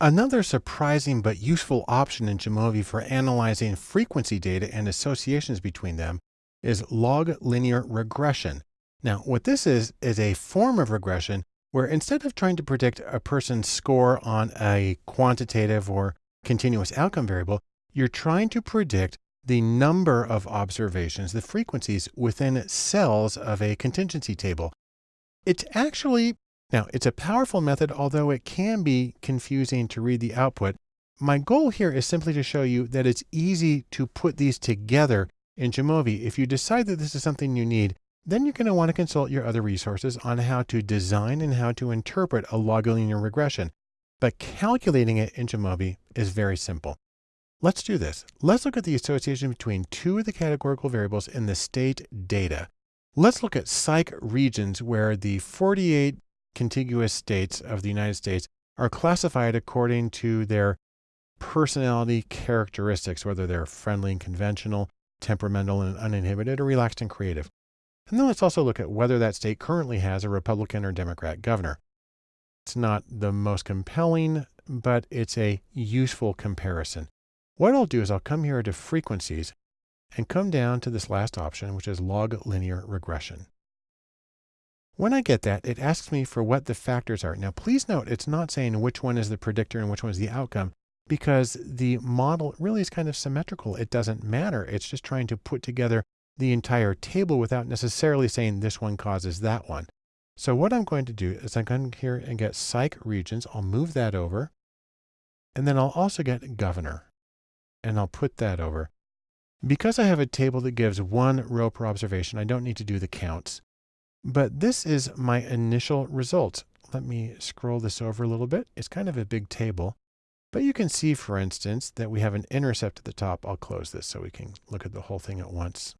Another surprising but useful option in Jamovi for analyzing frequency data and associations between them is log linear regression. Now, what this is, is a form of regression where instead of trying to predict a person's score on a quantitative or continuous outcome variable, you're trying to predict the number of observations, the frequencies within cells of a contingency table. It's actually now, it's a powerful method, although it can be confusing to read the output. My goal here is simply to show you that it's easy to put these together in Jamovi. If you decide that this is something you need, then you're going to want to consult your other resources on how to design and how to interpret a log linear regression. But calculating it in Jamovi is very simple. Let's do this. Let's look at the association between two of the categorical variables in the state data. Let's look at psych regions where the 48 contiguous states of the United States are classified according to their personality characteristics, whether they're friendly and conventional, temperamental and uninhibited, or relaxed and creative. And then let's also look at whether that state currently has a Republican or Democrat governor. It's not the most compelling, but it's a useful comparison. What I'll do is I'll come here to frequencies and come down to this last option, which is log linear regression. When I get that, it asks me for what the factors are. Now, please note, it's not saying which one is the predictor and which one is the outcome because the model really is kind of symmetrical. It doesn't matter. It's just trying to put together the entire table without necessarily saying this one causes that one. So what I'm going to do is I'm going here and get psych regions. I'll move that over. And then I'll also get governor. And I'll put that over. Because I have a table that gives one row per observation, I don't need to do the counts. But this is my initial result. Let me scroll this over a little bit. It's kind of a big table. But you can see, for instance, that we have an intercept at the top. I'll close this so we can look at the whole thing at once.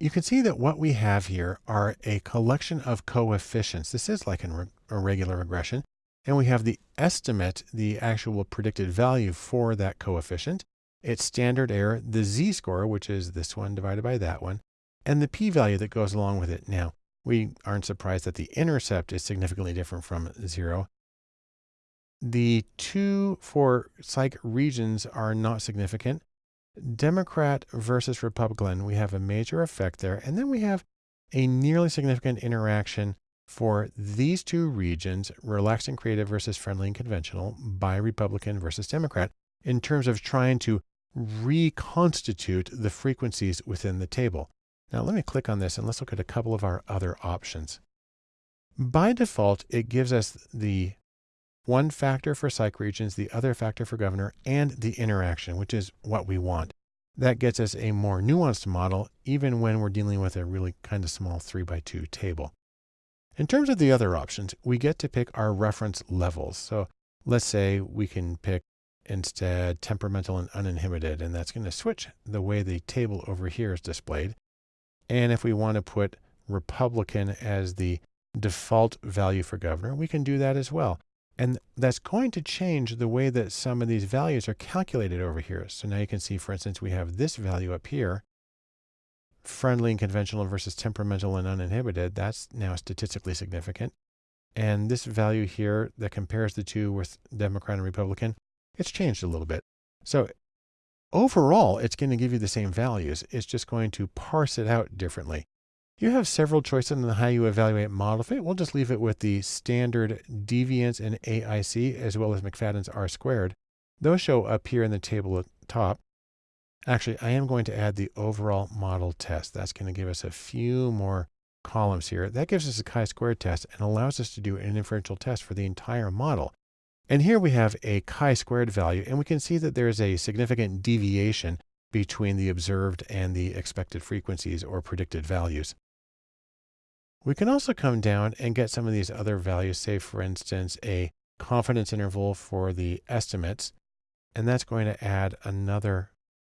You can see that what we have here are a collection of coefficients. This is like a regular regression. And we have the estimate, the actual predicted value for that coefficient, its standard error, the z-score, which is this one divided by that one, and the p-value that goes along with it. Now, we aren't surprised that the intercept is significantly different from zero. The two for psych regions are not significant. Democrat versus Republican, we have a major effect there. And then we have a nearly significant interaction for these two regions, relaxed and creative versus friendly and conventional, by Republican versus Democrat, in terms of trying to reconstitute the frequencies within the table. Now let me click on this and let's look at a couple of our other options. By default, it gives us the one factor for psych regions, the other factor for governor, and the interaction, which is what we want. That gets us a more nuanced model, even when we're dealing with a really kind of small three by two table. In terms of the other options, we get to pick our reference levels. So let's say we can pick instead temperamental and uninhibited, and that's going to switch the way the table over here is displayed. And if we want to put Republican as the default value for governor, we can do that as well. And that's going to change the way that some of these values are calculated over here. So now you can see, for instance, we have this value up here, friendly and conventional versus temperamental and uninhibited. That's now statistically significant. And this value here that compares the two with Democrat and Republican, it's changed a little bit. So Overall, it's going to give you the same values. It's just going to parse it out differently. You have several choices on how you evaluate model fit. We'll just leave it with the standard deviance and AIC as well as McFadden's R squared. Those show up here in the table at top. Actually, I am going to add the overall model test. That's going to give us a few more columns here. That gives us a chi-square test and allows us to do an inferential test for the entire model. And here we have a chi-squared value, and we can see that there's a significant deviation between the observed and the expected frequencies or predicted values. We can also come down and get some of these other values, say for instance, a confidence interval for the estimates, and that's going to add another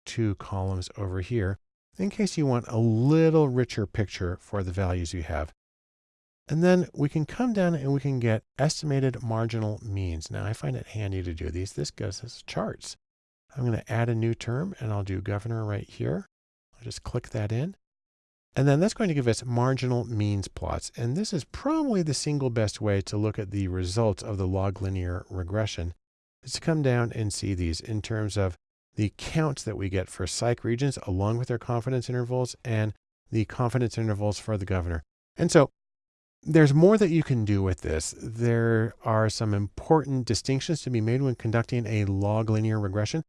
two columns over here in case you want a little richer picture for the values you have. And then we can come down and we can get estimated marginal means. Now I find it handy to do these. This goes as charts. I'm going to add a new term and I'll do governor right here. I'll just click that in. And then that's going to give us marginal means plots. And this is probably the single best way to look at the results of the log linear regression is to come down and see these in terms of the counts that we get for psych regions along with their confidence intervals and the confidence intervals for the governor. And so there's more that you can do with this. There are some important distinctions to be made when conducting a log linear regression.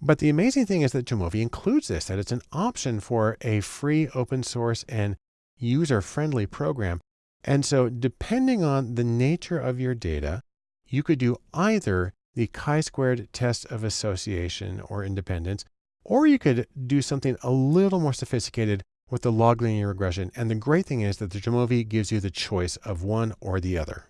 But the amazing thing is that Jamovi includes this, that it's an option for a free open source and user friendly program. And so depending on the nature of your data, you could do either the chi-squared test of association or independence, or you could do something a little more sophisticated with the log linear regression. And the great thing is that the Jamovi gives you the choice of one or the other.